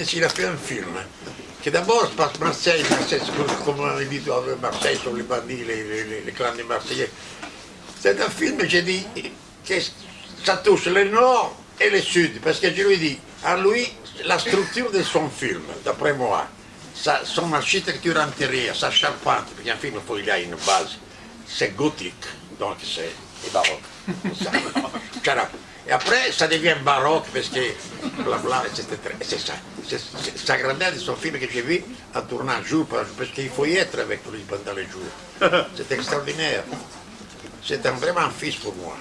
A un film qui d'abord Marseille, Marseille comme on dit Marseille sur les bandits, les, les, les clans de Marseillais. C'est un film, j'ai dit, que ça touche le nord et le sud, parce que lui dis, à lui, la structure de son film, d'après moi, sa, son architecture intérieure, sa charpente, parce qu'un film, il a une base, c'est gothique, donc c'est baroque. Et après, ça devient baroque parce que blabla, etc. C'est ça. C'est sa grandeur de son film que j'ai vu en tournant jour, parce qu'il faut y être avec lui pendant les jours. C'est extraordinaire. C'est vraiment un fils pour moi.